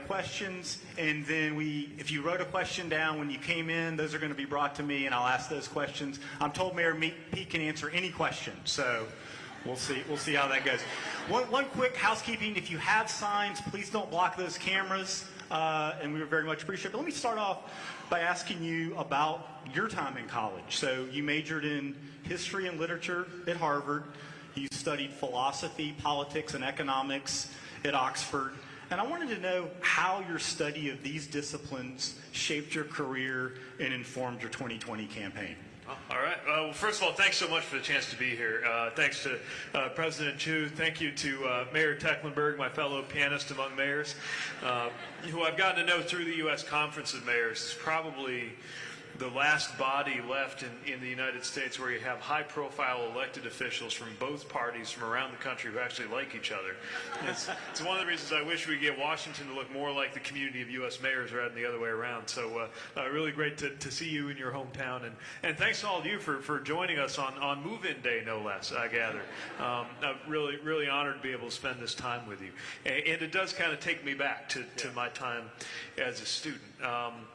Questions, and then we, if you wrote a question down when you came in, those are going to be brought to me, and I'll ask those questions. I'm told Mayor Pete can answer any question, so we'll see. We'll see how that goes. One, one quick housekeeping: if you have signs, please don't block those cameras, uh, and we would very much appreciate it. But let me start off by asking you about your time in college. So you majored in history and literature at Harvard. You studied philosophy, politics, and economics at Oxford. And I wanted to know how your study of these disciplines shaped your career and informed your 2020 campaign. All right. Uh, well, first of all, thanks so much for the chance to be here. Uh, thanks to uh, President Hsu. Thank you to uh, Mayor Tecklenburg, my fellow pianist among mayors, uh, who I've gotten to know through the U.S. Conference of Mayors. Is probably the last body left in, in the United States where you have high-profile elected officials from both parties from around the country who actually like each other. It's, it's one of the reasons I wish we get Washington to look more like the community of U.S. mayors rather than the other way around. So uh, uh, really great to, to see you in your hometown. And, and thanks to all of you for, for joining us on, on move-in day, no less, I gather. Um, I'm really, really honored to be able to spend this time with you. And, and it does kind of take me back to, to my time as a student. Um,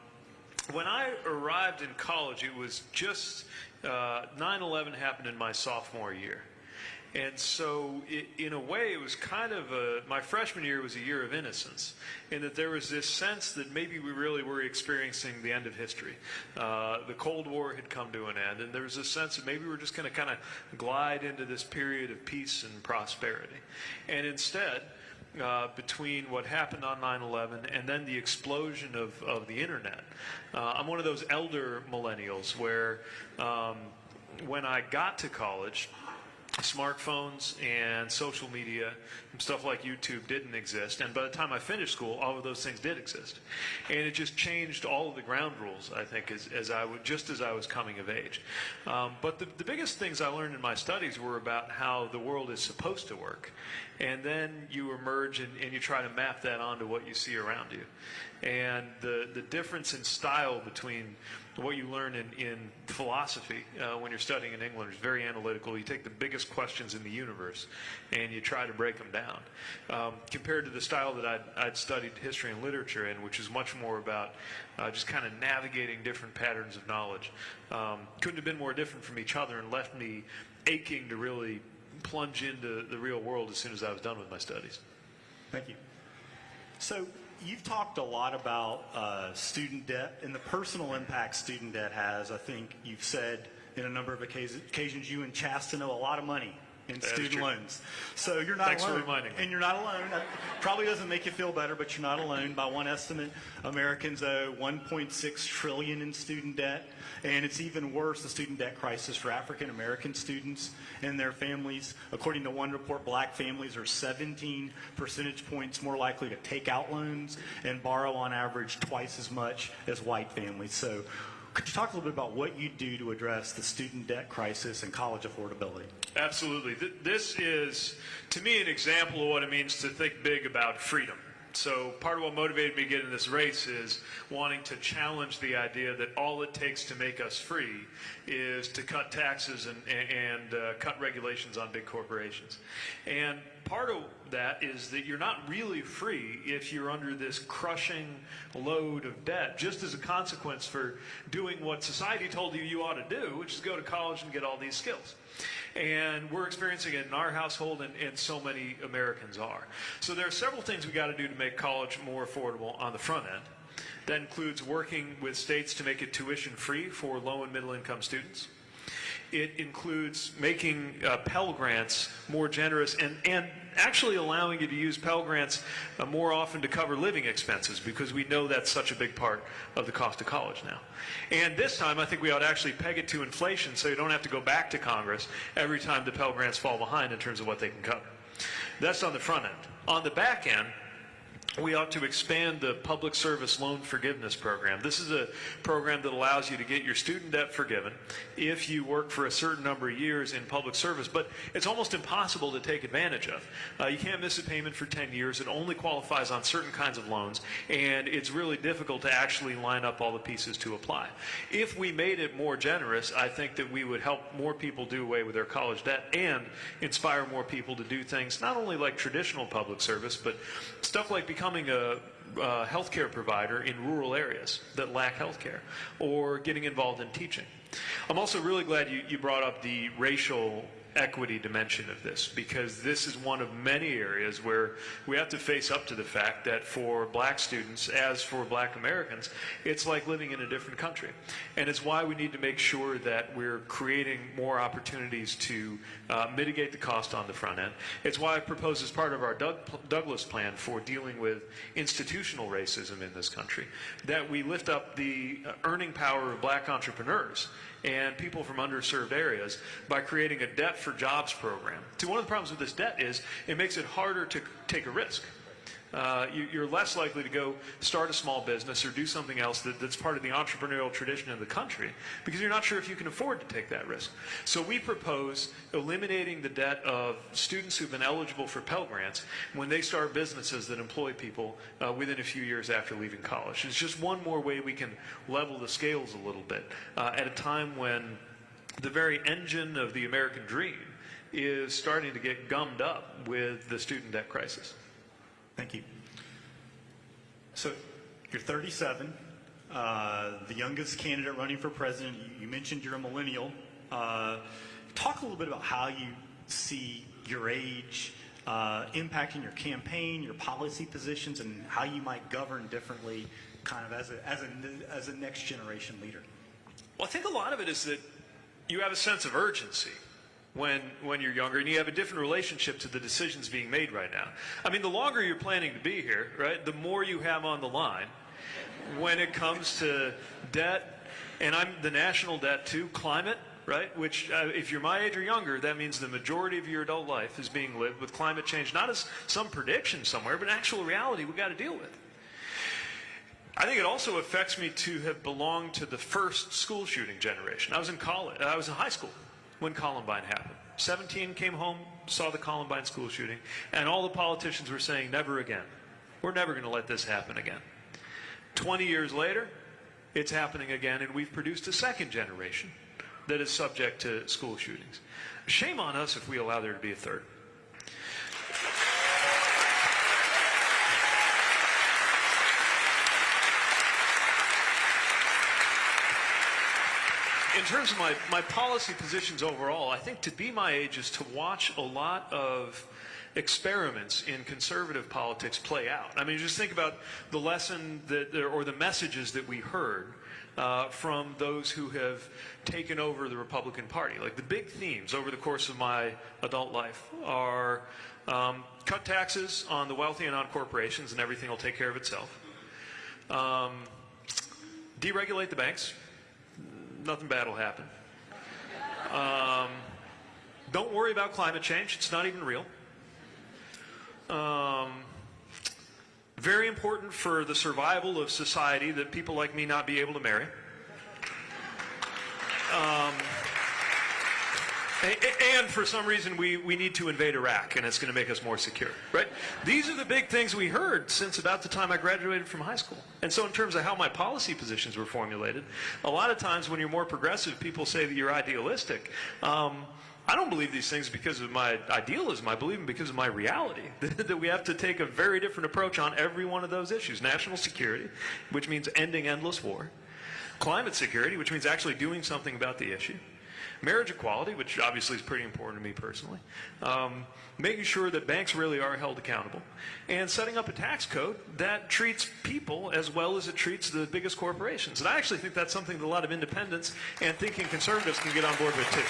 when I arrived in college, it was just 9/11 happened in my sophomore year, and so it, in a way, it was kind of a, my freshman year was a year of innocence, in that there was this sense that maybe we really were experiencing the end of history. Uh, the Cold War had come to an end, and there was this sense that maybe we were just going to kind of glide into this period of peace and prosperity, and instead uh, between what happened on 9-11 and then the explosion of, of the internet. Uh, I'm one of those elder millennials where um, when I got to college, smartphones and social media and stuff like YouTube didn't exist. And by the time I finished school, all of those things did exist. And it just changed all of the ground rules, I think, as, as I just as I was coming of age. Um, but the, the biggest things I learned in my studies were about how the world is supposed to work. And then you emerge and, and you try to map that onto what you see around you. And the, the difference in style between what you learn in, in philosophy uh, when you're studying in England is very analytical. You take the biggest questions in the universe and you try to break them down. Um, compared to the style that I'd, I'd, studied history and literature in, which is much more about uh, just kind of navigating different patterns of knowledge. Um, couldn't have been more different from each other and left me aching to really plunge into the real world as soon as I was done with my studies. Thank you. So you've talked a lot about uh, student debt and the personal impact student debt has. I think you've said in a number of occasions you and Chasten owe a lot of money in student loans. So you're not Thanks alone. for reminding me. And you're not alone. That probably doesn't make you feel better, but you're not alone. By one estimate, Americans owe 1.6 trillion in student debt, and it's even worse, the student debt crisis for African American students and their families. According to one report, black families are 17 percentage points more likely to take out loans and borrow on average twice as much as white families. So could you talk a little bit about what you do to address the student debt crisis and college affordability? Absolutely. This is, to me, an example of what it means to think big about freedom. So part of what motivated me to get in this race is wanting to challenge the idea that all it takes to make us free is to cut taxes and, and uh, cut regulations on big corporations. And part of that is that you're not really free if you're under this crushing load of debt, just as a consequence for doing what society told you you ought to do, which is go to college and get all these skills. And we're experiencing it in our household, and, and so many Americans are. So there are several things we got to do to make college more affordable on the front end. That includes working with states to make it tuition free for low and middle income students. It includes making uh, Pell Grants more generous and, and actually allowing you to use Pell Grants uh, more often to cover living expenses because we know that's such a big part of the cost of college now. And this time I think we ought to actually peg it to inflation so you don't have to go back to Congress every time the Pell Grants fall behind in terms of what they can cover. That's on the front end. On the back end, we ought to expand the public service loan forgiveness program. This is a program that allows you to get your student debt forgiven if you work for a certain number of years in public service, but it's almost impossible to take advantage of. Uh, you can't miss a payment for 10 years. It only qualifies on certain kinds of loans, and it's really difficult to actually line up all the pieces to apply. If we made it more generous, I think that we would help more people do away with their college debt and inspire more people to do things not only like traditional public service, but stuff like becoming a uh, healthcare provider in rural areas that lack healthcare, or getting involved in teaching. I'm also really glad you, you brought up the racial equity dimension of this because this is one of many areas where we have to face up to the fact that for black students, as for black Americans, it's like living in a different country. And it's why we need to make sure that we're creating more opportunities to uh, mitigate the cost on the front end. It's why I propose as part of our Doug, Douglass plan for dealing with institutional racism in this country that we lift up the uh, earning power of black entrepreneurs and people from underserved areas by creating a debt for jobs program. See, one of the problems with this debt is it makes it harder to take a risk. Uh, you, you're less likely to go start a small business or do something else that, that's part of the entrepreneurial tradition of the country because you're not sure if you can afford to take that risk. So we propose eliminating the debt of students who've been eligible for Pell Grants when they start businesses that employ people uh, within a few years after leaving college. It's just one more way we can level the scales a little bit uh, at a time when the very engine of the American dream is starting to get gummed up with the student debt crisis. Thank you. So you're 37, uh, the youngest candidate running for president. You, mentioned you're a millennial. Uh, talk a little bit about how you see your age uh, impacting your campaign, your policy positions, and how you might govern differently, kind of as a, as a, as a next generation leader. Well, I think a lot of it is that you have a sense of urgency when, when you're younger, and you have a different relationship to the decisions being made right now. I mean, the longer you're planning to be here, right, the more you have on the line when it comes to debt, and I'm the national debt too, climate, right? Which, uh, if you're my age or younger, that means the majority of your adult life is being lived with climate change, not as some prediction somewhere, but actual reality we've got to deal with. I think it also affects me to have belonged to the first school shooting generation. I was in college, I was in high school when Columbine happened. 17 came home, saw the Columbine school shooting, and all the politicians were saying, never again. We're never going to let this happen again. 20 years later, it's happening again, and we've produced a second generation that is subject to school shootings. Shame on us if we allow there to be a third. In terms of my, my policy positions overall, I think to be my age is to watch a lot of experiments in conservative politics play out. I mean, just think about the lesson that, or the messages that we heard uh, from those who have taken over the Republican Party. Like the big themes over the course of my adult life are um, cut taxes on the wealthy and on corporations, and everything will take care of itself. Um, deregulate the banks, nothing bad will happen. Um, don't worry about climate change. It's not even real. Um, very important for the survival of society that people like me not be able to marry. Um, and for some reason, we, we need to invade Iraq, and it's going to make us more secure, right? These are the big things we heard since about the time I graduated from high school. And so in terms of how my policy positions were formulated, a lot of times when you're more progressive, people say that you're idealistic. Um, I don't believe these things because of my idealism. I believe them because of my reality. that we have to take a very different approach on every one of those issues. National security, which means ending endless war. Climate security, which means actually doing something about the issue marriage equality, which obviously is pretty important to me personally, um, making sure that banks really are held accountable, and setting up a tax code that treats people as well as it treats the biggest corporations. And I actually think that's something that a lot of independents and thinking conservatives can get on board with too.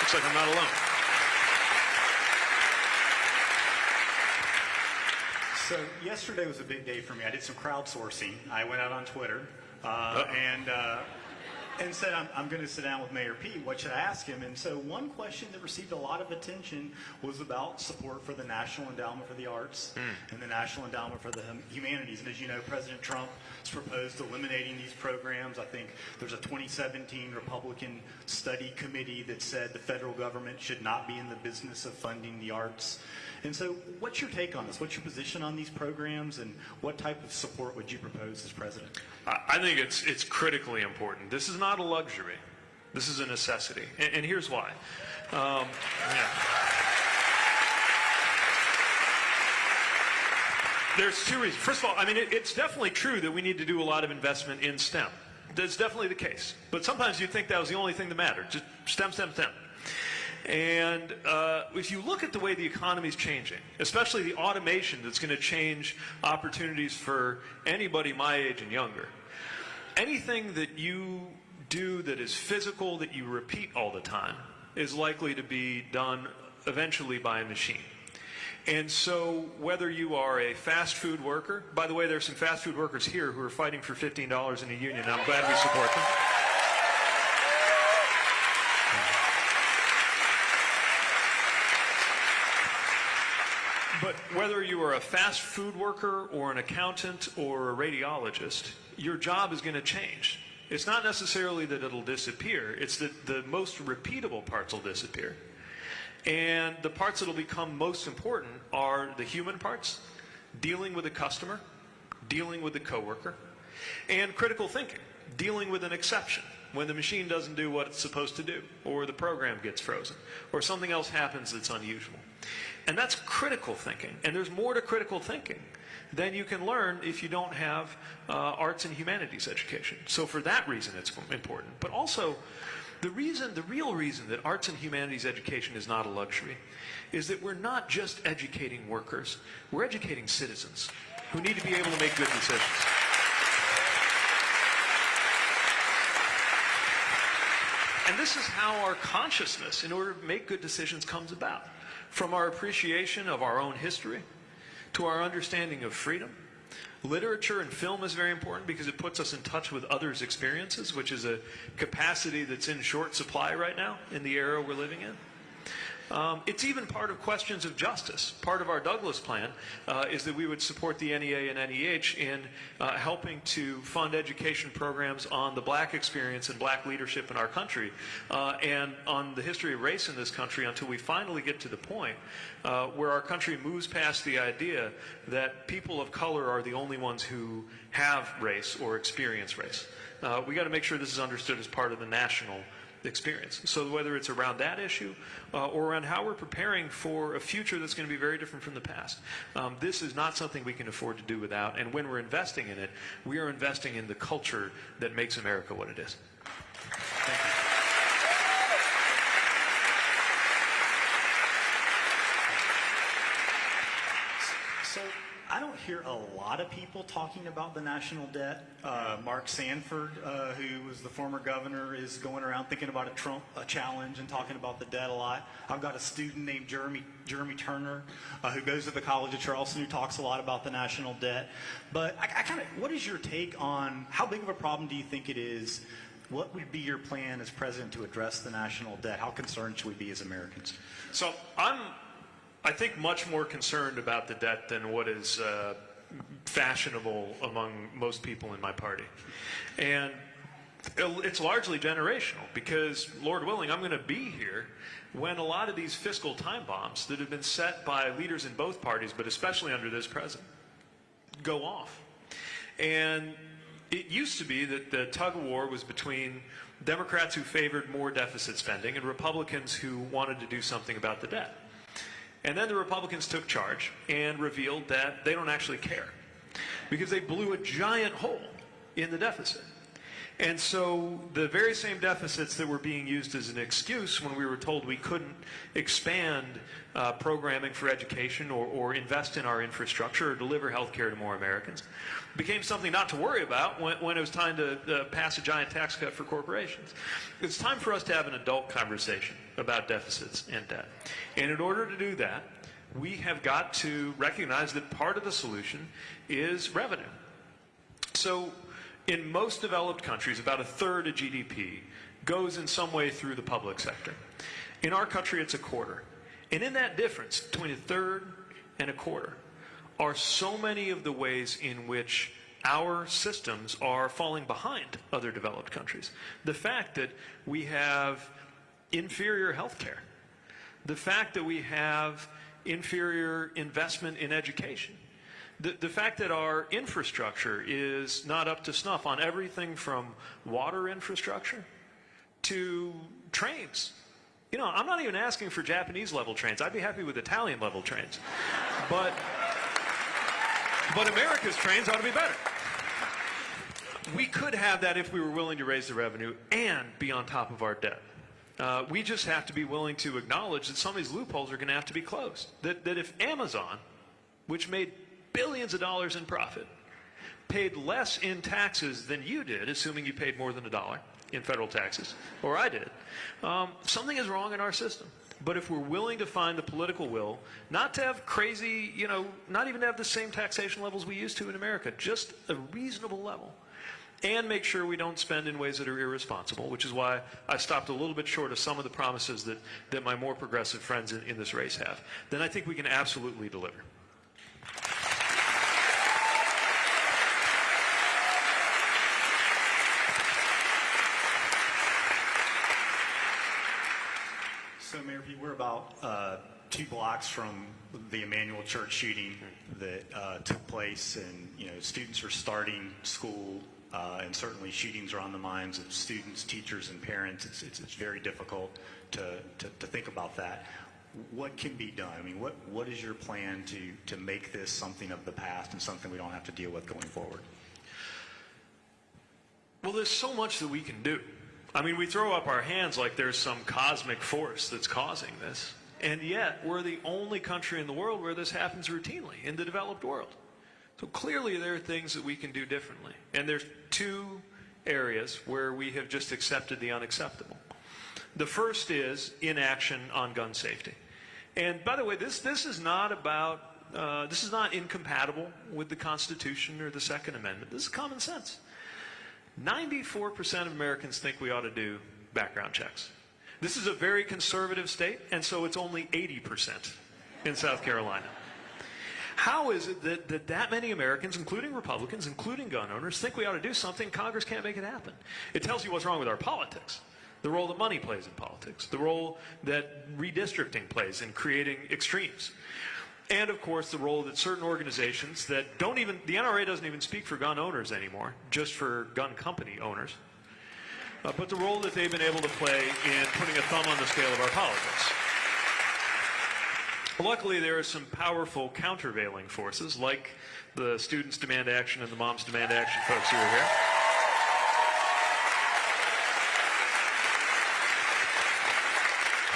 Looks like I'm not alone. So yesterday was a big day for me. I did some crowdsourcing. I went out on Twitter uh, and uh, and said, I'm, I'm going to sit down with Mayor Pete. What should I ask him? And so one question that received a lot of attention was about support for the National Endowment for the Arts mm. and the National Endowment for the Humanities. And as you know, President Trump has proposed eliminating these programs. I think there's a 2017 Republican study committee that said the federal government should not be in the business of funding the arts. And so what's your take on this? What's your position on these programs and what type of support would you propose as president? I think it's, it's critically important. This is not a luxury. This is a necessity. And, and here's why. Um, yeah. There's two reasons. First of all, I mean, it, it's definitely true that we need to do a lot of investment in STEM. That's definitely the case. But sometimes you'd think that was the only thing that mattered. Just STEM, STEM, STEM. And uh, if you look at the way the economy is changing, especially the automation that's going to change opportunities for anybody my age and younger, anything that you do that is physical, that you repeat all the time, is likely to be done eventually by a machine. And so, whether you are a fast food worker, by the way, there's some fast food workers here who are fighting for $15 in a union. I'm glad we support them. But whether you are a fast food worker or an accountant or a radiologist, your job is going to change. It's not necessarily that it'll disappear, it's that the most repeatable parts will disappear. And the parts that'll become most important are the human parts, dealing with a customer, dealing with a coworker, and critical thinking, dealing with an exception when the machine doesn't do what it's supposed to do, or the program gets frozen, or something else happens that's unusual. And that's critical thinking. And there's more to critical thinking than you can learn if you don't have uh, arts and humanities education. So for that reason, it's important. But also, the reason, the real reason that arts and humanities education is not a luxury is that we're not just educating workers, we're educating citizens who need to be able to make good decisions. And this is how our consciousness, in order to make good decisions, comes about. From our appreciation of our own history to our understanding of freedom. Literature and film is very important because it puts us in touch with others' experiences, which is a capacity that's in short supply right now in the era we're living in. Um, it's even part of questions of justice. Part of our Douglass plan uh, is that we would support the NEA and NEH in uh, helping to fund education programs on the black experience and black leadership in our country uh, and on the history of race in this country until we finally get to the point uh, where our country moves past the idea that people of color are the only ones who have race or experience race. Uh, we got to make sure this is understood as part of the national experience. So whether it's around that issue uh, or around how we're preparing for a future that's going to be very different from the past, um, this is not something we can afford to do without. And when we're investing in it, we are investing in the culture that makes America what it is. Thank you. So I don't hear a lot of people talking about the national debt. Uh, Mark Sanford, uh, who was the former governor, is going around thinking about a Trump a challenge and talking about the debt a lot. I've got a student named Jeremy Jeremy Turner, uh, who goes to the College of Charleston, who talks a lot about the national debt. But I, I kind of, what is your take on how big of a problem do you think it is? What would be your plan as president to address the national debt? How concerned should we be as Americans? So I'm, I think, much more concerned about the debt than what is uh, fashionable among most people in my party. And it's largely generational because, Lord willing, I'm going to be here when a lot of these fiscal time bombs that have been set by leaders in both parties, but especially under this president, go off. And it used to be that the tug of war was between Democrats who favored more deficit spending and Republicans who wanted to do something about the debt. And then the Republicans took charge and revealed that they don't actually care because they blew a giant hole in the deficit. And so the very same deficits that were being used as an excuse when we were told we couldn't expand uh, programming for education or, or, invest in our infrastructure or deliver health care to more Americans became something not to worry about when, when it was time to uh, pass a giant tax cut for corporations. It's time for us to have an adult conversation about deficits and debt. And in order to do that, we have got to recognize that part of the solution is revenue. So in most developed countries, about a third of GDP goes in some way through the public sector. In our country, it's a quarter. And in that difference between a third and a quarter are so many of the ways in which our systems are falling behind other developed countries. The fact that we have inferior health care, the fact that we have inferior investment in education, the, the fact that our infrastructure is not up to snuff on everything from water infrastructure to trains. You know, I'm not even asking for Japanese level trains. I'd be happy with Italian level trains. But But America's trains ought to be better. We could have that if we were willing to raise the revenue and be on top of our debt. Uh, we just have to be willing to acknowledge that some of these loopholes are going to have to be closed. That, that if Amazon, which made billions of dollars in profit, paid less in taxes than you did, assuming you paid more than a dollar in federal taxes, or I did, um, something is wrong in our system. But if we're willing to find the political will, not to have crazy, you know, not even to have the same taxation levels we used to in America, just a reasonable level, and make sure we don't spend in ways that are irresponsible, which is why I stopped a little bit short of some of the promises that, that my more progressive friends in, in this race have, then I think we can absolutely deliver. So, Mayor Pete, we're about uh, two blocks from the Emanuel Church shooting that uh, took place, and you know, students are starting school, uh, and certainly shootings are on the minds of students, teachers, and parents. It's, it's, it's very difficult to, to, to think about that. What can be done? I mean, what, what is your plan to, to make this something of the past and something we don't have to deal with going forward? Well, there's so much that we can do. I mean, we throw up our hands like there's some cosmic force that's causing this. And yet, we're the only country in the world where this happens routinely in the developed world. So clearly, there are things that we can do differently. And there's two areas where we have just accepted the unacceptable. The first is inaction on gun safety. And by the way, this, this is not about, uh, this is not incompatible with the Constitution or the Second Amendment. This is common sense. 94% of Americans think we ought to do background checks. This is a very conservative state, and so it's only 80% in South Carolina. How is it that, that that many Americans, including Republicans, including gun owners, think we ought to do something, Congress can't make it happen? It tells you what's wrong with our politics. The role that money plays in politics, the role that redistricting plays in creating extremes. And of course, the role that certain organizations that don't even, the NRA doesn't even speak for gun owners anymore, just for gun company owners. Uh, but the role that they've been able to play in putting a thumb on the scale of our politics. Luckily, there are some powerful countervailing forces, like the Students Demand Action and the Moms Demand Action folks who are here.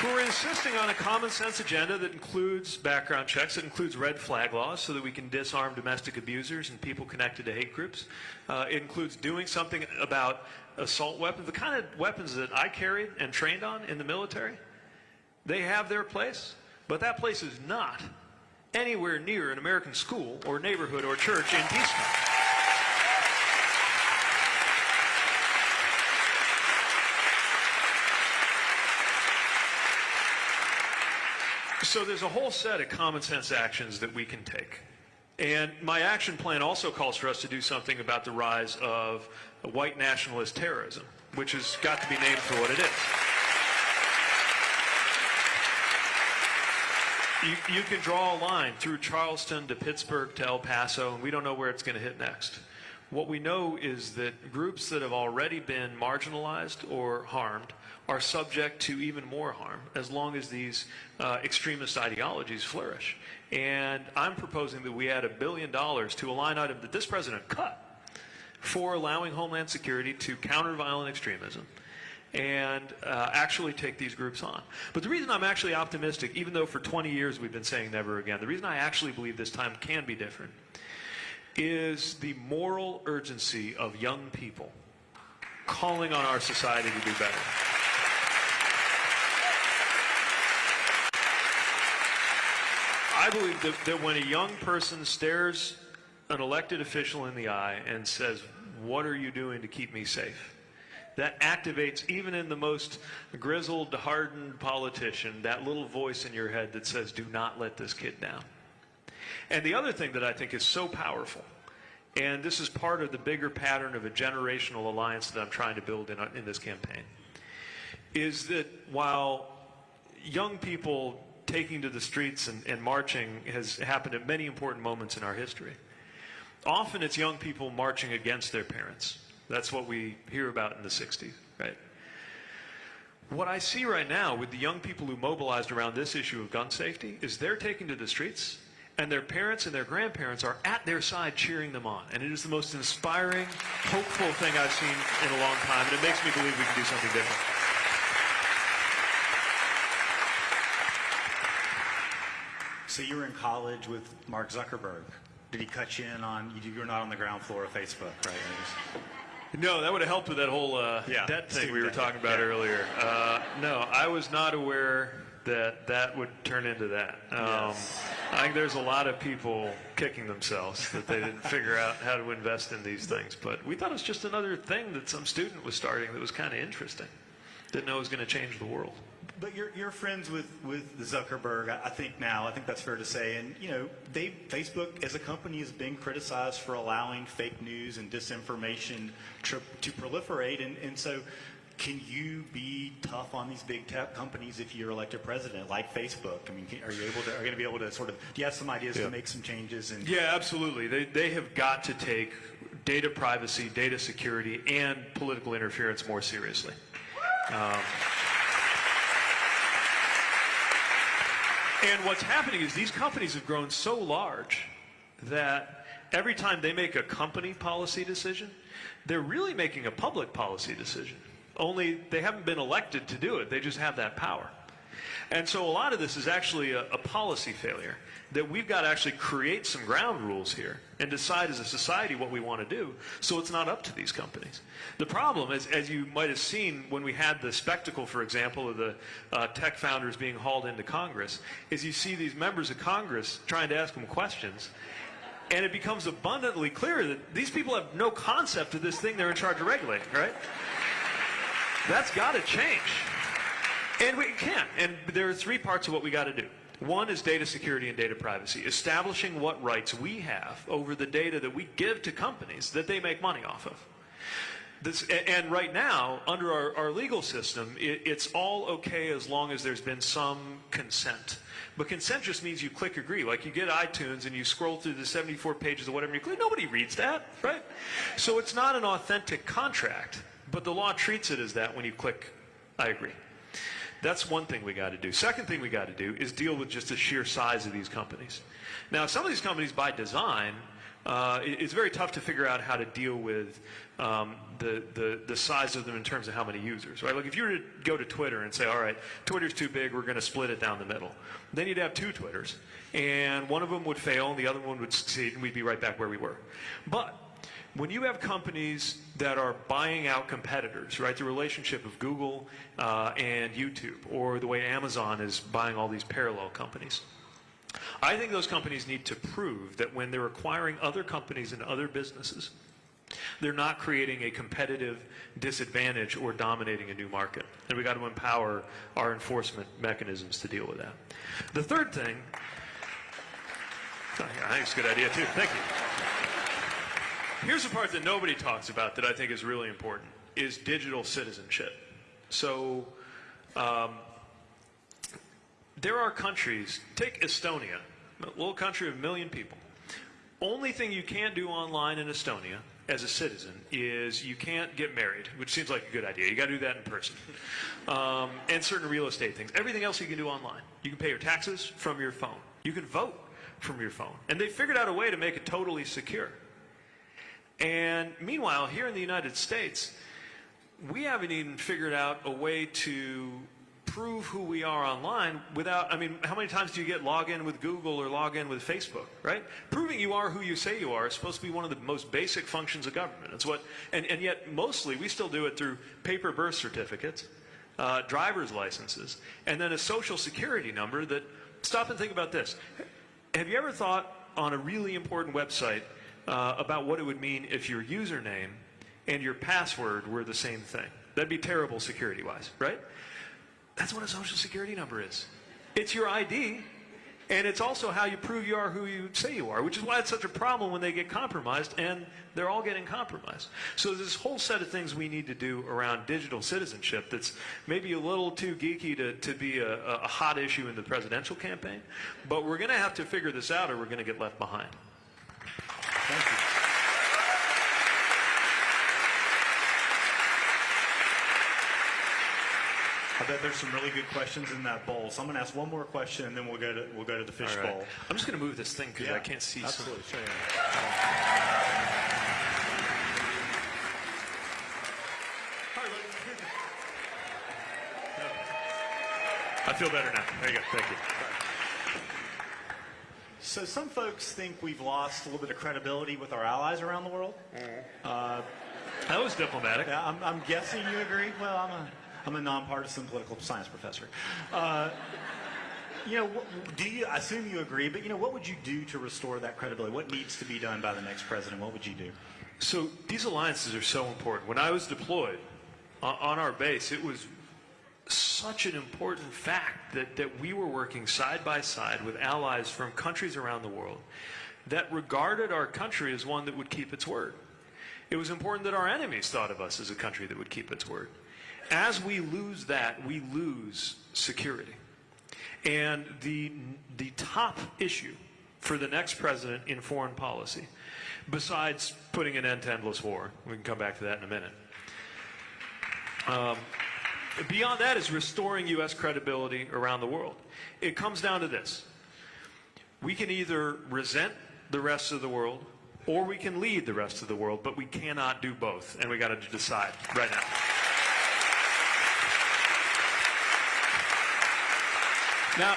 Who are insisting on a common sense agenda that includes background checks, that includes red flag laws so that we can disarm domestic abusers and people connected to hate groups. Uh, it includes doing something about assault weapons, the kind of weapons that I carried and trained on in the military. They have their place, but that place is not anywhere near an American school or neighborhood or church in peacetime. So there's a whole set of common sense actions that we can take. And my action plan also calls for us to do something about the rise of white nationalist terrorism, which has got to be named for what it is. You, you can draw a line through Charleston to Pittsburgh to El Paso, and we don't know where it's going to hit next. What we know is that groups that have already been marginalized or harmed are subject to even more harm as long as these uh, extremist ideologies flourish. And I'm proposing that we add a billion dollars to a line item that this president cut for allowing Homeland Security to counter violent extremism and uh, actually take these groups on. But the reason I'm actually optimistic, even though for 20 years we've been saying never again, the reason I actually believe this time can be different is the moral urgency of young people calling on our society to do better. I believe that, that when a young person stares an elected official in the eye and says, What are you doing to keep me safe? That activates, even in the most grizzled, hardened politician, that little voice in your head that says, Do not let this kid down. And the other thing that I think is so powerful, and this is part of the bigger pattern of a generational alliance that I'm trying to build in, in this campaign, is that while young people taking to the streets and, and marching has happened at many important moments in our history, often it's young people marching against their parents. That's what we hear about in the 60s, right? What I see right now with the young people who mobilized around this issue of gun safety is they're taking to the streets and their parents and their grandparents are at their side cheering them on. And it is the most inspiring, hopeful thing I've seen in a long time, and it makes me believe we can do something different. So you were in college with Mark Zuckerberg. Did he cut you in on, you were not on the ground floor of Facebook, right? No, that would have helped with that whole uh, Yeah, debt thing we were debt, talking about yeah. earlier. Uh, no, I was not aware that that would turn into that. Um, Yes. I think there's a lot of people kicking themselves that they didn't figure out how to invest in these things. But we thought it was just another thing that some student was starting that was kind of interesting. Didn't know it was going to change the world. But you're, you're friends with, with Zuckerberg, I think now, I think that's fair to say. And, you know, they, Facebook as a company is being criticized for allowing fake news and disinformation to, to proliferate. And, and so can you be tough on these big tech companies if you're elected president, like Facebook? I mean, are you able to, are you going to be able to sort of, do you have some ideas Yeah. to make some changes? And Yeah, absolutely. They, they have got to take data privacy, data security, and political interference more seriously. Um, and what's happening is these companies have grown so large that every time they make a company policy decision, they're really making a public policy decision. Only they haven't been elected to do it, they just have that power. And so a lot of this is actually a, a policy failure that we've got to actually create some ground rules here and decide as a society what we want to do so it's not up to these companies. The problem is, as you might have seen when we had the spectacle, for example, of the uh, tech founders being hauled into Congress, is you see these members of Congress trying to ask them questions and it becomes abundantly clear that these people have no concept of this thing they're in charge of regulating, right? That's got to change. And we can't. And there are three parts of what we got to do. One is data security and data privacy, establishing what rights we have over the data that we give to companies that they make money off of. This, and right now, under our, our legal system, it, it's all okay as long as there's been some consent. But consent just means you click agree. Like you get iTunes and you scroll through the 74 pages of whatever you click. Nobody reads that, right? So it's not an authentic contract, but the law treats it as that when you click I agree. That's one thing we got to do. Second thing we got to do is deal with just the sheer size of these companies. Now, some of these companies, by design, uh, it's very tough to figure out how to deal with um, the, the, the size of them in terms of how many users, right? Like if you were to go to Twitter and say, all right, Twitter's too big, we're going to split it down the middle. Then you'd have two Twitters, and one of them would fail and the other one would succeed, and we'd be right back where we were. But when you have companies that are buying out competitors, right, the relationship of Google uh, and YouTube, or the way Amazon is buying all these parallel companies, I think those companies need to prove that when they're acquiring other companies and other businesses, they're not creating a competitive disadvantage or dominating a new market. And we've got to empower our enforcement mechanisms to deal with that. The third thing, oh, I think it's a good idea too. Thank you. Here's the part that nobody talks about that I think is really important is digital citizenship. So um, there are countries, take Estonia, a little country of a million people. Only thing you can't do online in Estonia as a citizen is you can't get married, which seems like a good idea. You got to do that in person. Um, and certain real estate things. Everything else you can do online. You can pay your taxes from your phone. You can vote from your phone. And they figured out a way to make it totally secure. And meanwhile, here in the United States, we haven't even figured out a way to prove who we are online without, I mean, how many times do you get log in with Google or log in with Facebook, right? Proving you are who you say you are is supposed to be one of the most basic functions of government. It's what, and, and yet mostly we still do it through paper birth certificates, uh, driver's licenses, and then a social security number that, stop and think about this. Have you ever thought on a really important website uh, about what it would mean if your username and your password were the same thing? That'd be terrible security-wise, right? That's what a social security number is. It's your ID, and it's also how you prove you are who you say you are, which is why it's such a problem when they get compromised, and they're all getting compromised. So there's this whole set of things we need to do around digital citizenship that's maybe a little too geeky to, to be a, a hot issue in the presidential campaign, but we're going to have to figure this out or we're going to get left behind. Thank you. I bet there's some really good questions in that bowl. So I'm going to ask one more question, and then we'll go to we'll go to the fish All right. bowl. I'm just going to move this thing because I can't see. some- Absolutely. Sure, yeah. I feel better now. There you go. Thank you. So some folks think we've lost a little bit of credibility with our allies around the world. That was diplomatic. Yeah, I'm, I'm guessing you agree. Well, I'm a I'm a nonpartisan political science professor. Uh, you know, do you? I assume you agree, but you know, what would you do to restore that credibility? What needs to be done by the next president? What would you do? So these alliances are so important. When I was deployed on, on our base, it was such an important fact that, that we were working side by side with allies from countries around the world that regarded our country as one that would keep its word. It was important that our enemies thought of us as a country that would keep its word. As we lose that, we lose security. And the, the top issue for the next president in foreign policy, besides putting an end to endless war, we can come back to that in a minute, um, beyond that is restoring U.S. credibility around the world. It comes down to this. We can either resent the rest of the world or we can lead the rest of the world, but we cannot do both, and we got to decide right now. Now,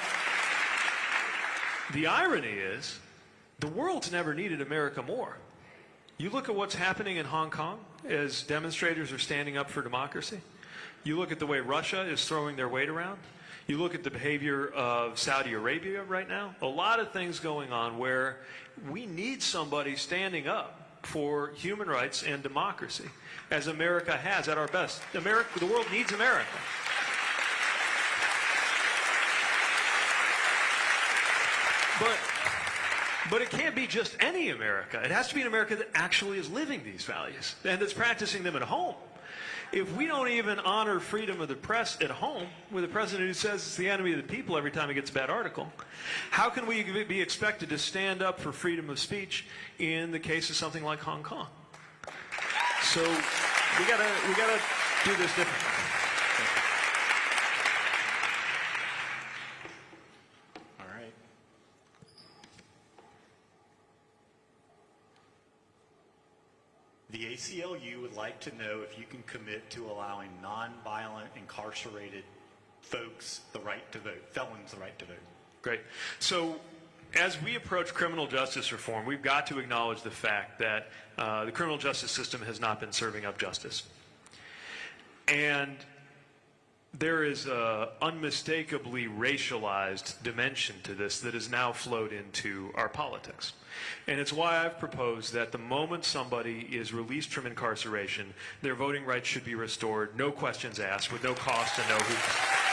the irony is, the world's never needed America more. You look at what's happening in Hong Kong as demonstrators are standing up for democracy. You look at the way Russia is throwing their weight around. You look at the behavior of Saudi Arabia right now. A lot of things going on where we need somebody standing up for human rights and democracy, as America has at our best. America, the world needs America. But but it can't be just any America. It has to be an America that actually is living these values and that's practicing them at home. If we don't even honor freedom of the press at home with a president who says it's the enemy of the people every time he gets a bad article, how can we be expected to stand up for freedom of speech in the case of something like Hong Kong? So we gotta we gotta do this differently. All right. The ACLU would like to know if you can commit to allowing nonviolent incarcerated folks the right to vote, felons the right to vote. Great. So, as we approach criminal justice reform, we've got to acknowledge the fact that uh, the criminal justice system has not been serving up justice. And there is an unmistakably racialized dimension to this that has now flowed into our politics. And it's why I've proposed that the moment somebody is released from incarceration, their voting rights should be restored, no questions asked, with no cost and no hoops.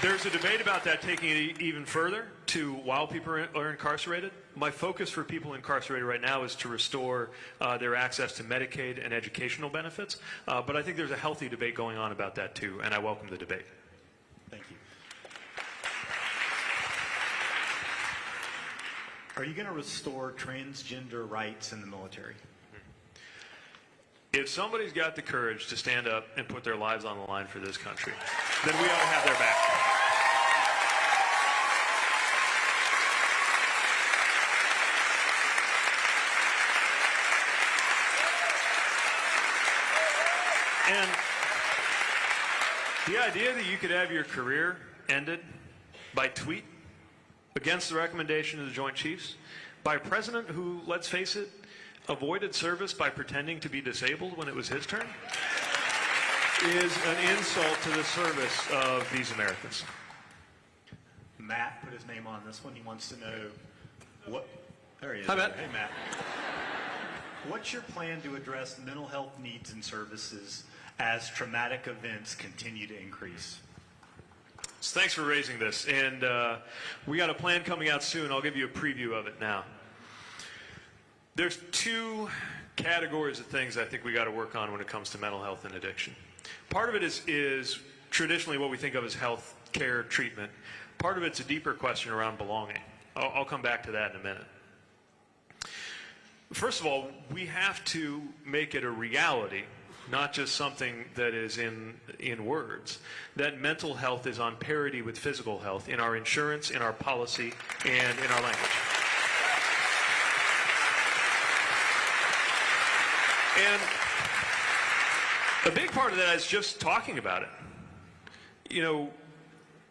There's a debate about that taking it even further to while people are incarcerated. My focus for people incarcerated right now is to restore uh, their access to Medicaid and educational benefits. Uh, but I think there's a healthy debate going on about that too, and I welcome the debate. Thank you. Are you going to restore transgender rights in the military? If somebody's got the courage to stand up and put their lives on the line for this country, then we ought to have their back. And the idea that you could have your career ended by tweet against the recommendation of the Joint Chiefs by a president who, let's face it, avoided service by pretending to be disabled when it was his turn is an insult to the service of these Americans. Matt put his name on this one. He wants to know what. There he is. Hi, Matt. Hey, Matt. What's your plan to address mental health needs and services as traumatic events continue to increase? So thanks for raising this. And uh, we got a plan coming out soon. I'll give you a preview of it now. There's two categories of things I think we got to work on when it comes to mental health and addiction. Part of it is, is traditionally what we think of as health care treatment. Part of it's a deeper question around belonging. I'll, I'll come back to that in a minute. First of all, we have to make it a reality, not just something that is in, in words, that mental health is on parity with physical health in our insurance, in our policy, and in our language. And a big part of that is just talking about it. You know,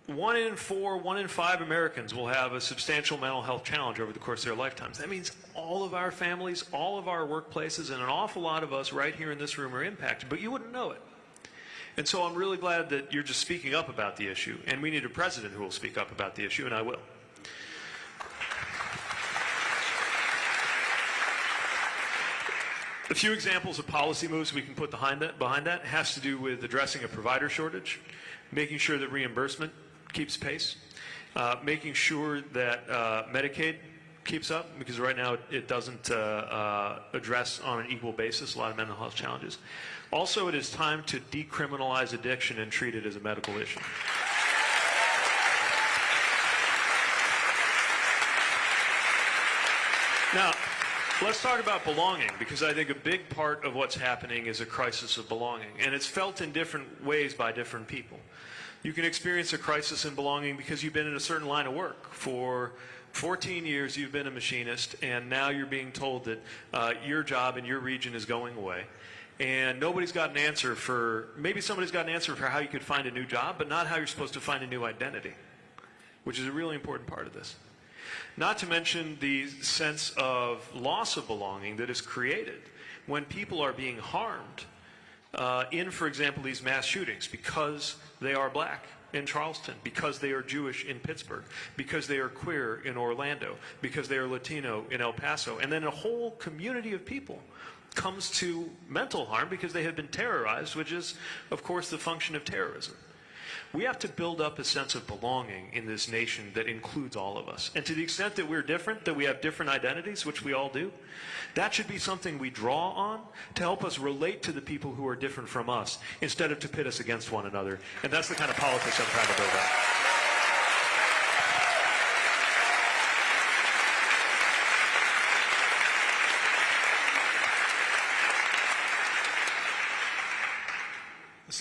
one in four, one in five Americans will have a substantial mental health challenge over the course of their lifetimes. That means all of our families, all of our workplaces, and an awful lot of us right here in this room are impacted, but you wouldn't know it. And so I'm really glad that you're just speaking up about the issue, and we need a president who will speak up about the issue, and I will. A few examples of policy moves we can put behind that, behind that has to do with addressing a provider shortage, making sure that reimbursement keeps pace, uh, making sure that uh, Medicaid keeps up, because right now it, doesn't uh, uh, address on an equal basis a lot of mental health challenges. Also, it is time to decriminalize addiction and treat it as a medical issue. Now, let's talk about belonging because I think a big part of what's happening is a crisis of belonging, and it's felt in different ways by different people. You can experience a crisis in belonging because you've been in a certain line of work for 14 years. You've been a machinist, and now you're being told that uh, your job in your region is going away. And nobody's got an answer for, maybe somebody's got an answer for how you could find a new job, but not how you're supposed to find a new identity, which is a really important part of this. Not to mention the sense of loss of belonging that is created when people are being harmed uh, in, for example, these mass shootings because they are black in Charleston, because they are Jewish in Pittsburgh, because they are queer in Orlando, because they are Latino in El Paso. And then a whole community of people comes to mental harm because they have been terrorized, which is, of course, the function of terrorism. We have to build up a sense of belonging in this nation that includes all of us. And to the extent that we're different, that we have different identities, which we all do, that should be something we draw on to help us relate to the people who are different from us instead of to pit us against one another. And that's the kind of politics I'm trying to build up.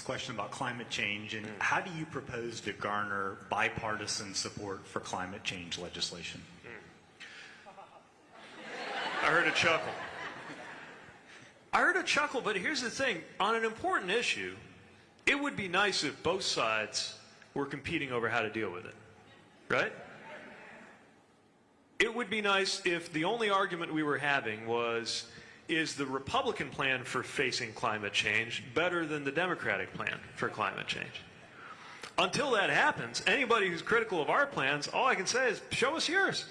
Question about climate change, and how do you propose to garner bipartisan support for climate change legislation? I heard a chuckle. I heard a chuckle, but here's the thing. On an important issue, it would be nice if both sides were competing over how to deal with it. Right? It would be nice if the only argument we were having was is the Republican plan for facing climate change better than the Democratic plan for climate change? Until that happens, anybody who's critical of our plans, all I can say is show us yours.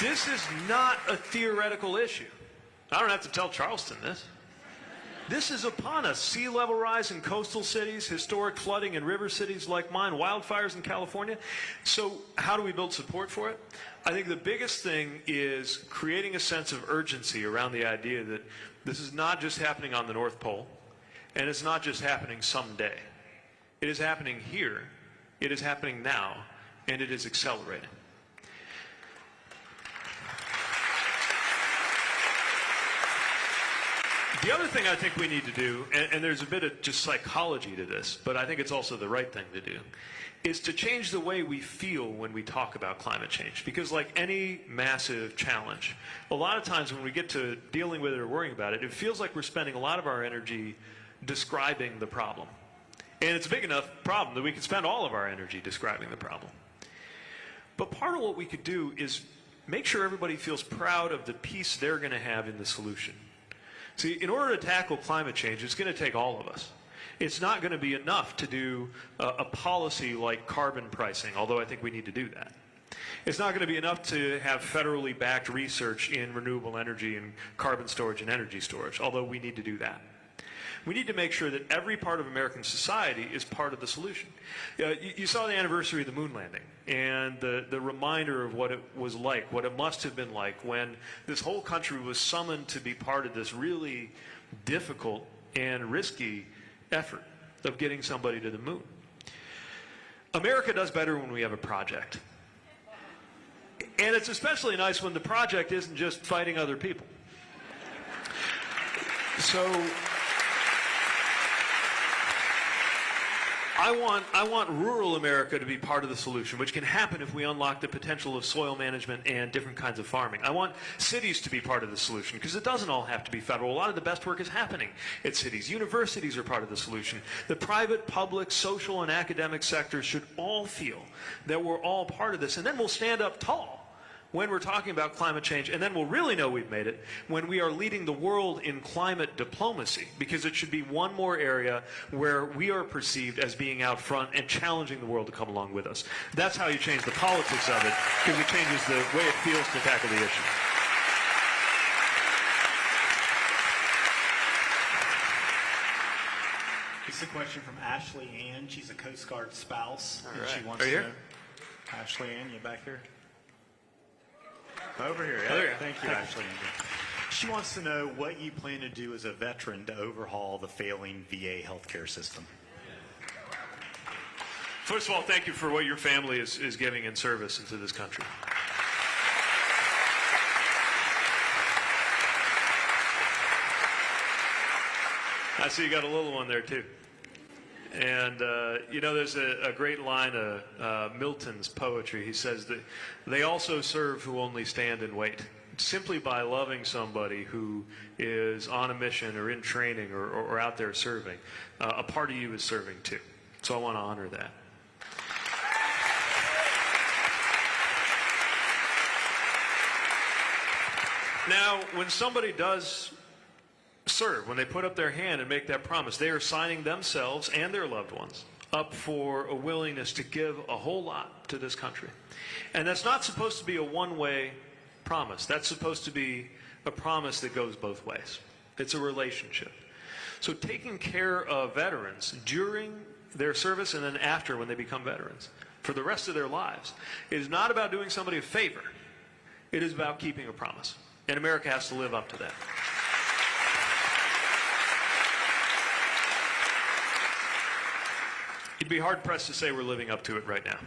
This is not a theoretical issue. I don't have to tell Charleston this. This is upon us. Sea level rise in coastal cities, historic flooding in river cities like mine, wildfires in California. So, how do we build support for it? I think the biggest thing is creating a sense of urgency around the idea that this is not just happening on the North Pole, and it's not just happening someday. It is happening here, it is happening now, and it is accelerating. The other thing I think we need to do, and, and, there's a bit of just psychology to this, but I think it's also the right thing to do, is to change the way we feel when we talk about climate change. Because like any massive challenge, a lot of times when we get to dealing with it or worrying about it, it feels like we're spending a lot of our energy describing the problem. And it's a big enough problem that we can spend all of our energy describing the problem. But part of what we could do is make sure everybody feels proud of the piece they're going to have in the solution. See, in order to tackle climate change, it's going to take all of us. It's not going to be enough to do a, a policy like carbon pricing, although I think we need to do that. It's not going to be enough to have federally backed research in renewable energy and carbon storage and energy storage, although we need to do that. We need to make sure that every part of American society is part of the solution. Uh, you, you, saw the anniversary of the moon landing and the, the reminder of what it was like, what it must have been like when this whole country was summoned to be part of this really difficult and risky effort of getting somebody to the moon. America does better when we have a project. And it's especially nice when the project isn't just fighting other people. So I want, I want rural America to be part of the solution, which can happen if we unlock the potential of soil management and different kinds of farming. I want cities to be part of the solution because it doesn't all have to be federal. A lot of the best work is happening at cities. Universities are part of the solution. The private, public, social, and academic sectors should all feel that we're all part of this. And then we'll stand up tall when we're talking about climate change, and then we'll really know we've made it when we are leading the world in climate diplomacy, because it should be one more area where we are perceived as being out front and challenging the world to come along with us. That's how you change the politics of it, because it changes the way it feels to tackle the issue. This is a question from Ashley Ann. She's a Coast Guard spouse. All and she wants Are you to here? know. Ashley Ann, you back here? Over here. You Thank you, Ashley She wants to know what you plan to do as a veteran to overhaul the failing VA healthcare system. First of all, thank you for what your family is, is giving in service into this country. I see you got a little one there too. And, uh, you know, there's a, a great line of uh, Milton's poetry. He says that they also serve who only stand and wait. Simply by loving somebody who is on a mission or in training or, or, or out there serving, uh, a part of you is serving too. So I want to honor that. Now, when somebody does serve, when they put up their hand and make that promise, they are signing themselves and their loved ones up for a willingness to give a whole lot to this country. And that's not supposed to be a one way promise, that's supposed to be a promise that goes both ways. It's a relationship. So, taking care of veterans during their service and then after when they become veterans for the rest of their lives is not about doing somebody a favor, it is about keeping a promise. And America has to live up to that. Be hard pressed to say we're living up to it right now.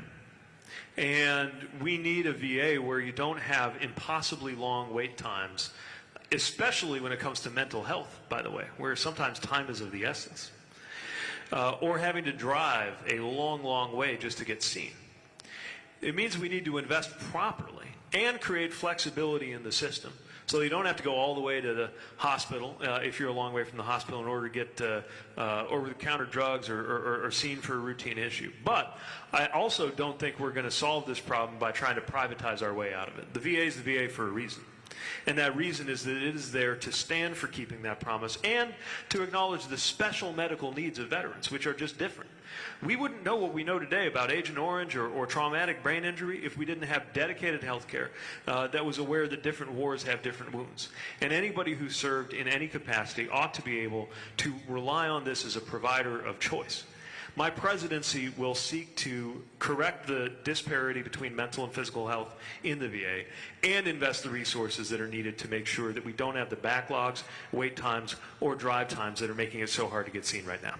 And we need a VA where you don't have impossibly long wait times, especially when it comes to mental health, by the way, where sometimes time is of the essence. Uh, or having to drive a long, long way just to get seen. It means we need to invest properly and create flexibility in the system so you don't have to go all the way to the hospital uh, if you're a long way from the hospital in order to get uh, uh, over-the-counter drugs or, or, or seen for a routine issue. But I also don't think we're going to solve this problem by trying to privatize our way out of it. The VA is the VA for a reason. And that reason is that it is there to stand for keeping that promise and to acknowledge the special medical needs of veterans, which are just different. We wouldn't know what we know today about Agent Orange or, or traumatic brain injury if we didn't have dedicated health care uh, that was aware that different wars have different wounds. And anybody who served in any capacity ought to be able to rely on this as a provider of choice. My presidency will seek to correct the disparity between mental and physical health in the VA and invest the resources that are needed to make sure that we don't have the backlogs, wait times, or drive times that are making it so hard to get seen right now.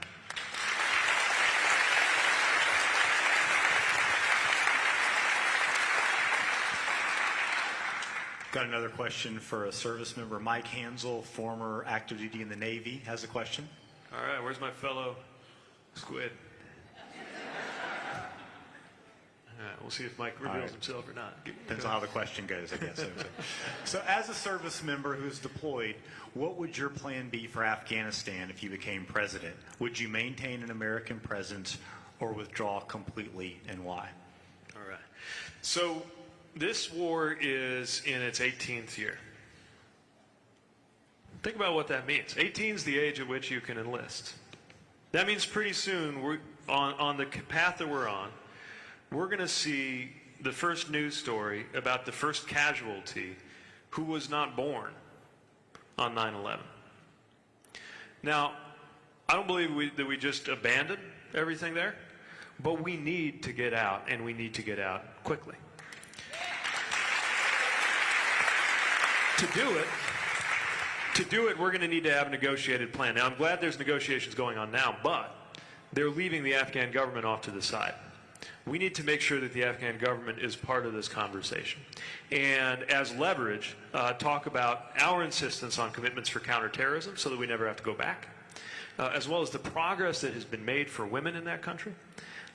Got another question for a service member. Mike Hansel, former active duty in the Navy, has a question. All right, where's my fellow squid? All right, we'll see if Mike reveals right. himself or not. Depends on how the question goes, I guess. so, as a service member who's deployed, what would your plan be for Afghanistan if you became president? Would you maintain an American presence or withdraw completely, and why? All right. So this war is in its 18th year. Think about what that means. 18 is the age at which you can enlist. That means pretty soon, we're on, on the path that we're on, we're going to see the first news story about the first casualty who was not born on 9 11. Now, I don't believe we, that we just abandoned everything there, but we need to get out, and we need to get out quickly. To do it, to do it, we're going to need to have a negotiated plan. Now, I'm glad there's negotiations going on now, but they're leaving the Afghan government off to the side. we need to make sure that the Afghan government is part of this conversation. And as leverage, uh, talk about our insistence on commitments for counterterrorism so that we never have to go back, uh, as well as the progress that has been made for women in that country.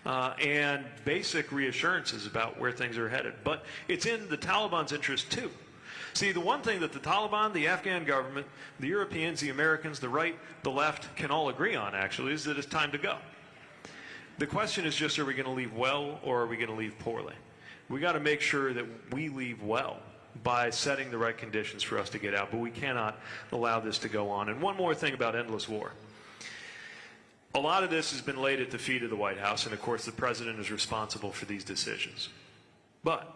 Uh, and basic reassurances about where things are headed. But it's in the Taliban's interest too. See, the one thing that the Taliban, the Afghan government, the Europeans, the Americans, the right, the left can all agree on actually is that it's time to go. The question is just, are we going to leave well or are we going to leave poorly? We got to make sure that we leave well by setting the right conditions for us to get out, but we cannot allow this to go on. And one more thing about endless war. A lot of this has been laid at the feet of the White House, and of course the president is responsible for these decisions. But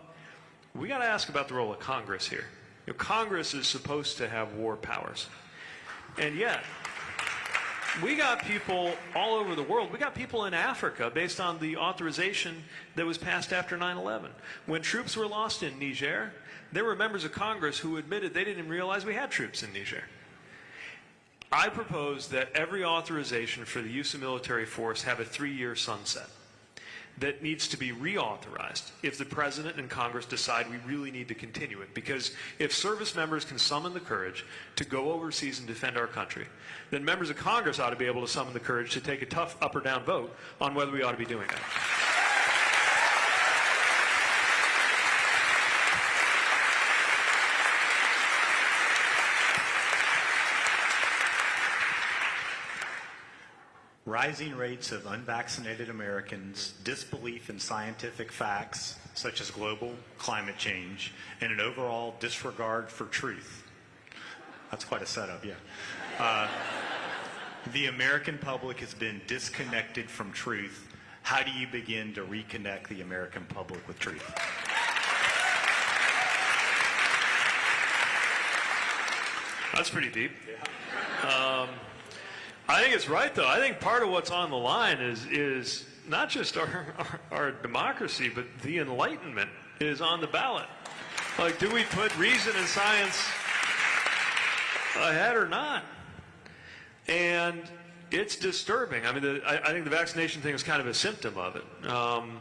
we got to ask about the role of Congress here. You know, Congress is supposed to have war powers. And yet, we got people all over the world. We got people in Africa based on the authorization that was passed after 9-11. When troops were lost in Niger, there were members of Congress who admitted they didn't realize we had troops in Niger. I propose that every authorization for the use of military force have a three-year sunset that needs to be reauthorized if the President and Congress decide we really need to continue it. Because if service members can summon the courage to go overseas and defend our country, then members of Congress ought to be able to summon the courage to take a tough up or down vote on whether we ought to be doing that. Rising rates of unvaccinated Americans, disbelief in scientific facts such as global climate change, and an overall disregard for truth. That's quite a setup, yeah. Uh, the American public has been disconnected from truth. How do you begin to reconnect the American public with truth? That's pretty deep. Um, I think it's right, though. I think part of what's on the line is is not just our, our, our democracy, but the Enlightenment is on the ballot. Like, do we put reason and science ahead or not? And it's disturbing. I mean, the, I, I think the vaccination thing is kind of a symptom of it. Um,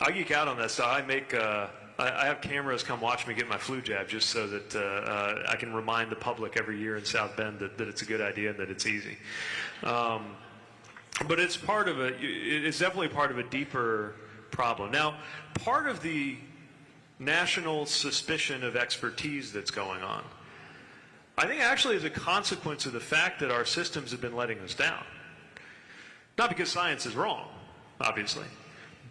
I geek out on that stuff. I make. Uh, I have cameras come watch me get my flu jab just so that uh, uh, I can remind the public every year in South Bend that, that it's a good idea and that it's easy. Um, but it's part of a, it's definitely part of a deeper problem. Now, part of the national suspicion of expertise that's going on, I think actually is a consequence of the fact that our systems have been letting us down. Not because science is wrong, obviously,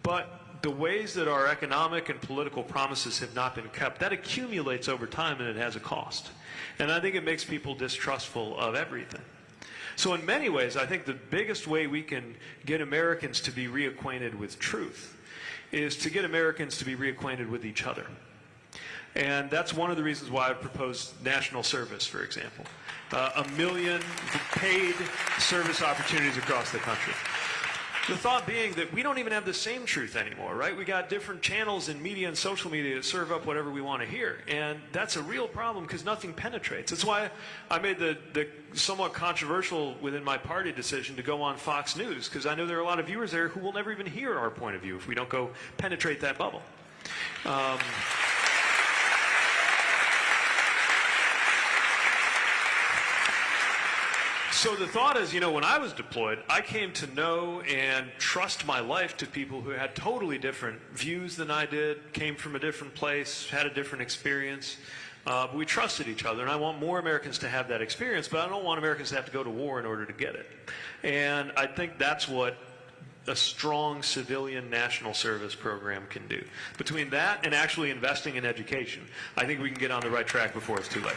but the ways that our economic and political promises have not been kept, that accumulates over time and it has a cost. And I think it makes people distrustful of everything. So in many ways, I think the biggest way we can get Americans to be reacquainted with truth is to get Americans to be reacquainted with each other. And that's one of the reasons why I proposed national service, for example. Uh, a million paid service opportunities across the country. The thought being that we don't even have the same truth anymore, right? We got different channels in media and social media that serve up whatever we want to hear. And that's a real problem because nothing penetrates. That's why I made the, the somewhat controversial within my party decision to go on Fox News because I know there are a lot of viewers there who will never even hear our point of view if we don't go penetrate that bubble. Um, So the thought is, you know, when I was deployed, I came to know and trust my life to people who had totally different views than I did, came from a different place, had a different experience. Uh, but we trusted each other, and I want more Americans to have that experience, but I don't want Americans to have to go to war in order to get it. And I think that's what a strong civilian national service program can do. Between that and actually investing in education, I think we can get on the right track before it's too late.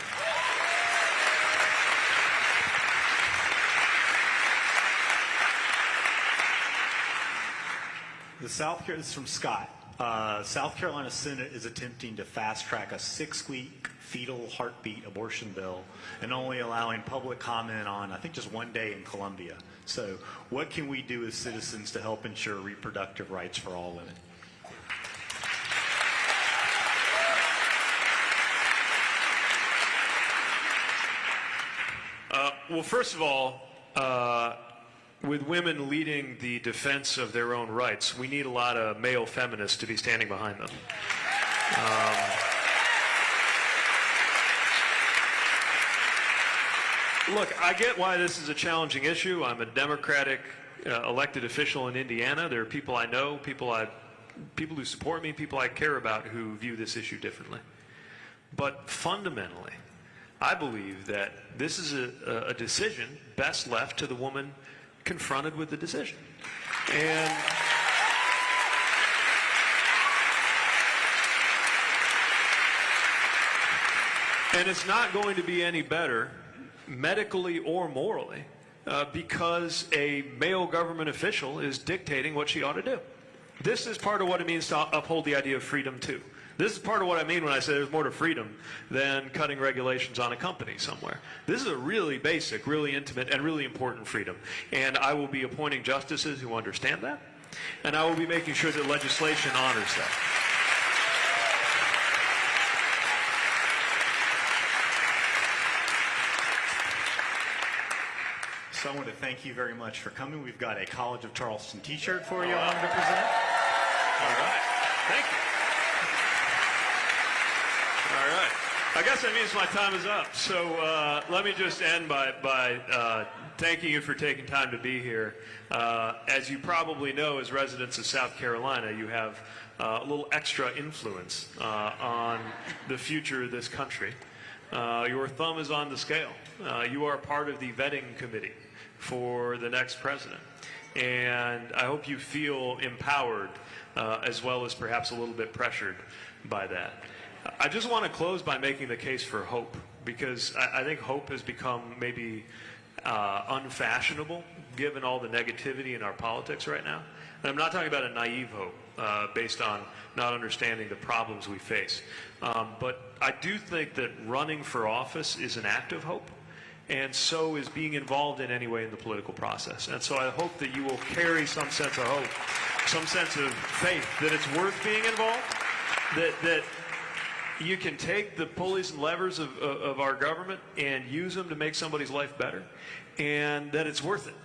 The South Carolina, this is from Scott. Uh, South Carolina Senate is attempting to fast track a six-week fetal heartbeat abortion bill and only allowing public comment on, I think, just one day in Columbia. So, what can we do as citizens to help ensure reproductive rights for all women? Uh, well, first of all, uh, with women leading the defense of their own rights, we need a lot of male feminists to be standing behind them. Look, I get why this is a challenging issue. I'm a Democratic uh, elected official in Indiana. There are people I know, people I, people who support me, people I care about who view this issue differently. But fundamentally, I believe that this is a, a decision best left to the woman confronted with the decision. And And it's not going to be any better, medically or morally, uh, because a male government official is dictating what she ought to do. This is part of what it means to uphold the idea of freedom, too. This is part of what I mean when I say there's more to freedom than cutting regulations on a company somewhere. This is a really basic, really intimate, and really important freedom. And I will be appointing justices who understand that, and I will be making sure that legislation honors that. So I want to thank you very much for coming. We've got a College of Charleston t-shirt for you I'm to present. All right. Thank you. All right. I guess that means my time is up. So uh, let me just end by, by uh, thanking you for taking time to be here. Uh, as you probably know, as residents of South Carolina, you have uh, a little extra influence uh, on the future of this country. Uh, your thumb is on the scale. You are part of the vetting committee for the next president. And I hope you feel empowered as well as perhaps a little bit pressured by that. I just want to close by making the case for hope because I, I think hope has become maybe uh, unfashionable given all the negativity in our politics right now. And I'm not talking about a naive hope uh, based on not understanding the problems we face. Um, but I do think that running for office is an act of hope and so is being involved in any way in the political process. And so I hope that you will carry some sense of hope, some sense of faith that it's worth being involved, that, that you can take the pulleys and levers of, of, of our government and use them to make somebody's life better, and that it's worth it.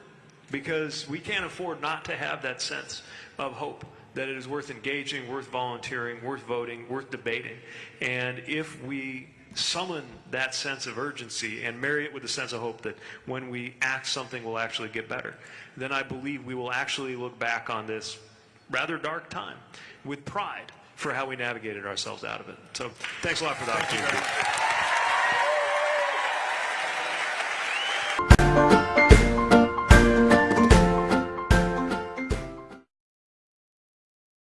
Because we can't afford not to have that sense of hope that it is worth engaging, worth volunteering, worth voting, worth debating. And if we summon that sense of urgency and marry it with a sense of hope that when we act, something will actually get better, then I believe we will actually look back on this rather dark time with pride for how we navigated ourselves out of it. So thanks a lot for the opportunity.